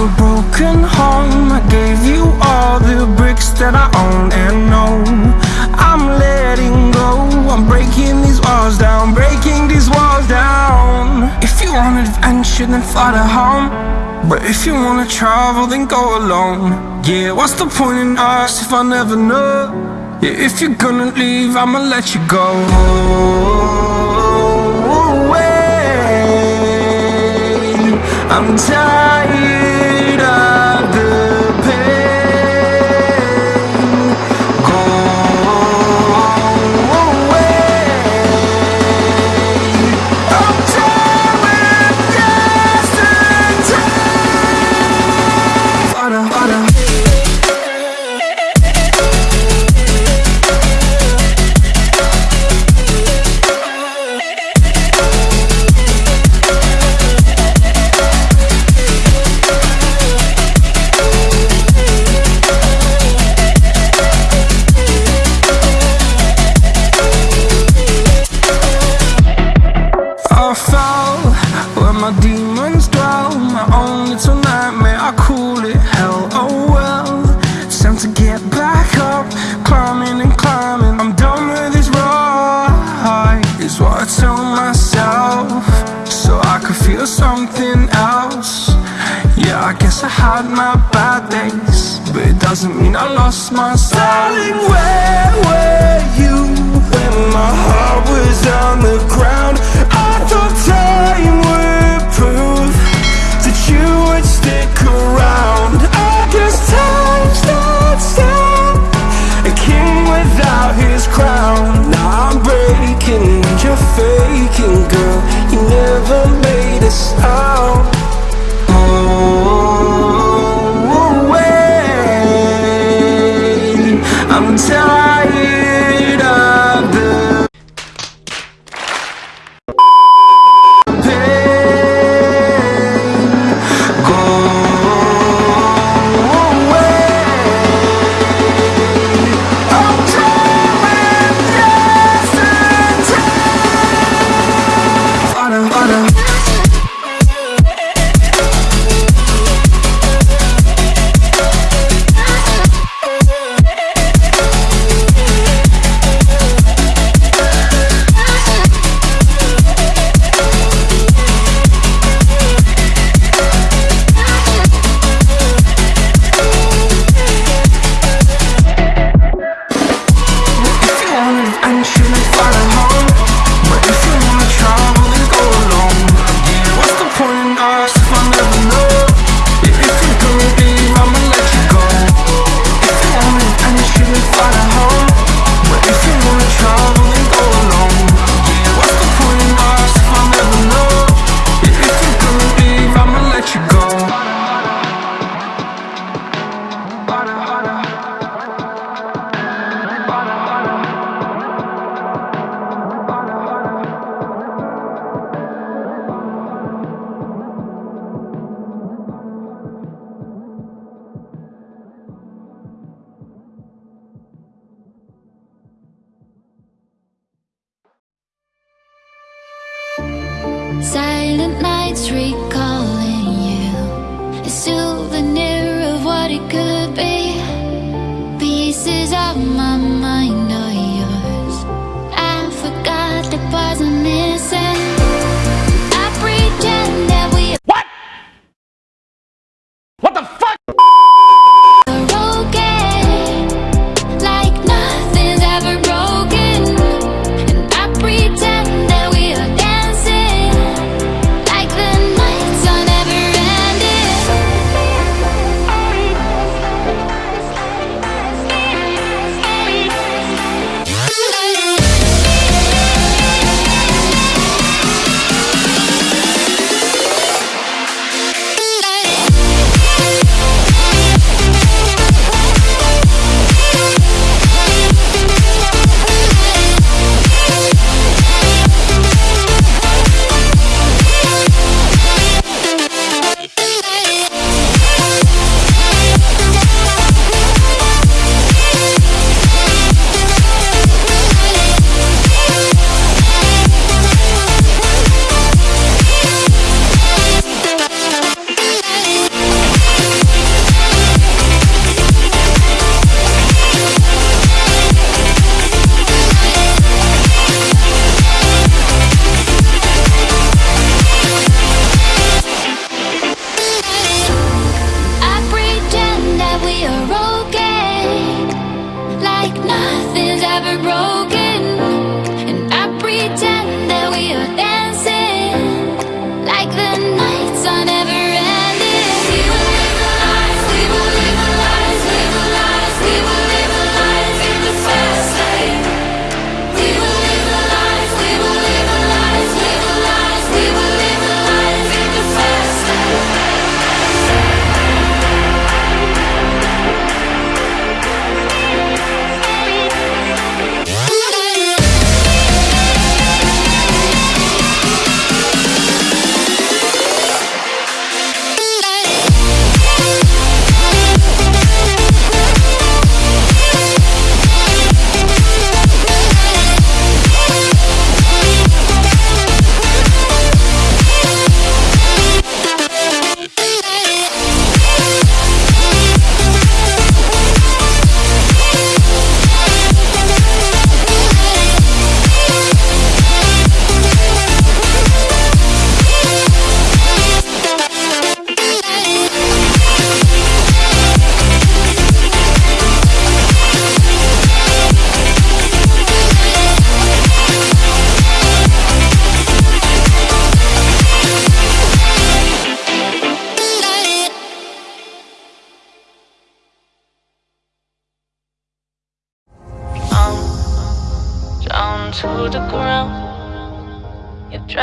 a broken home. I gave you all the bricks that I own and know. I'm letting go. I'm breaking these walls down Breaking these walls down. If you want adventure then fly to home. But if you wanna travel then go alone. Yeah, what's the point in us if I never know? Yeah, if you're gonna leave I'ma let you go. Away I'm tired. To hide my bad days But it doesn't mean I lost my Darling, where were you When my heart was on the ground? Street.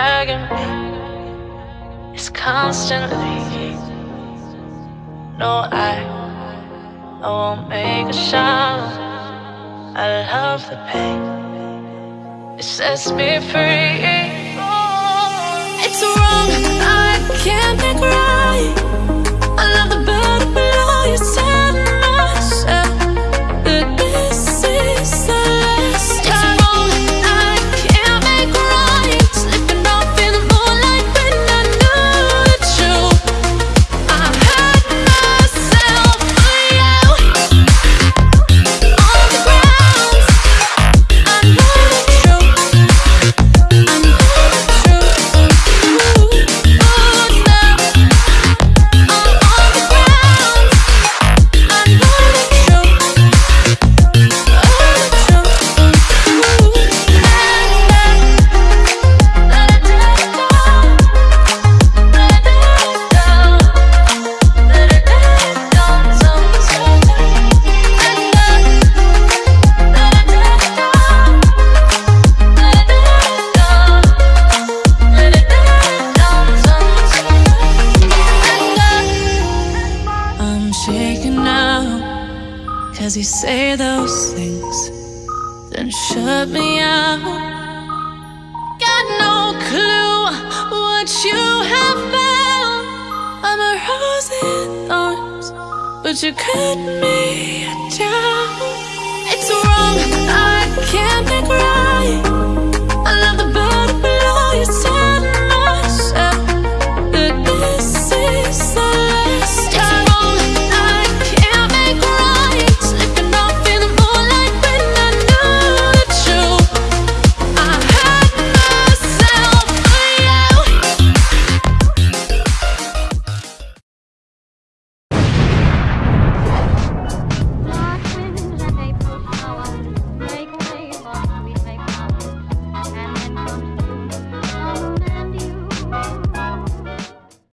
Dragging me. It's constantly. No, I, I won't make a sound. I love the pain. It sets me free. It's wrong, I can't make right. Cause you say those things, then shut me out. Got no clue what you have found. I'm a rose in thorns, but you cut me down.